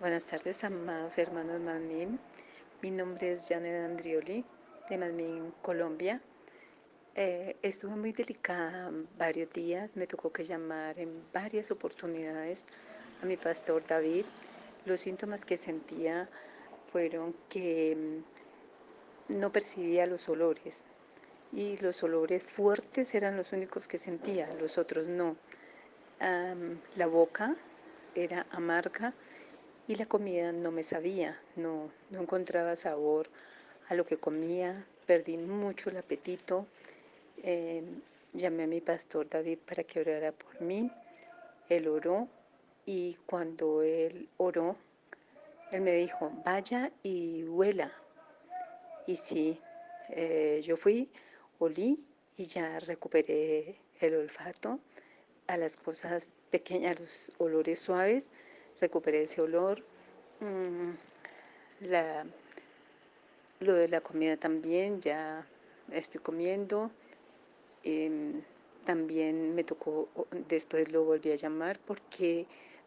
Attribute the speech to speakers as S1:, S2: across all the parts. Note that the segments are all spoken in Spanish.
S1: Buenas tardes, amados hermanos Manmin. Mi nombre es Janet Andrioli, de Manmin, Colombia. Eh, estuve muy delicada varios días, me tocó que llamar en varias oportunidades a mi pastor David. Los síntomas que sentía fueron que mm, no percibía los olores y los olores fuertes eran los únicos que sentía, los otros no. la boca era amarga y la comida no me sabía, no, no encontraba sabor a lo que comía, perdí mucho el apetito. Eh, llamé a mi pastor David para que orara por mí. Él oró y cuando él oró, él me dijo, vaya y huela. Y sí, eh, yo fui, olí y ya recuperé el olfato a las cosas pequeñas, los olores suaves recuperé ese olor. Mm, lo de la comida también, ya estoy comiendo. Em, también me tocó, después lo volví a llamar porque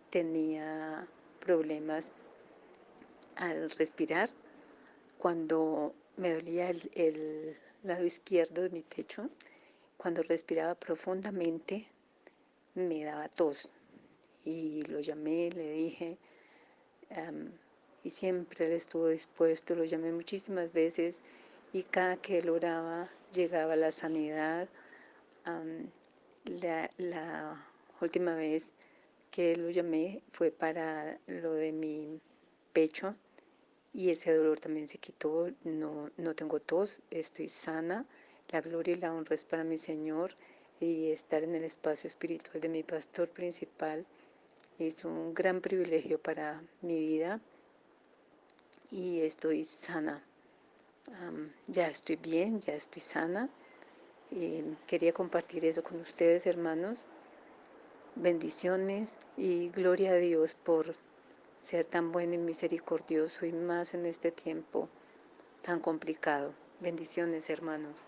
S1: tenía problemas al respirar. Cuando me dolía el lado izquierdo de mi pecho, cuando respiraba profundamente, me daba tos y lo llamé, le dije, y siempre él estuvo dispuesto, lo llamé muchísimas veces y cada que él oraba llegaba la sanidad. la, la, última vez que lo llamé fue para lo de mi pecho y ese dolor también se quitó, no, no tengo tos, estoy sana, la gloria y la honra es para mi Señor y estar en el espacio espiritual de mi pastor principal es un gran privilegio para mi vida y estoy sana. ya estoy bien, ya estoy sana. Y quería compartir eso con ustedes, hermanos. Bendiciones y gloria a Dios por ser tan bueno y misericordioso y más en este tiempo tan complicado. Bendiciones, hermanos.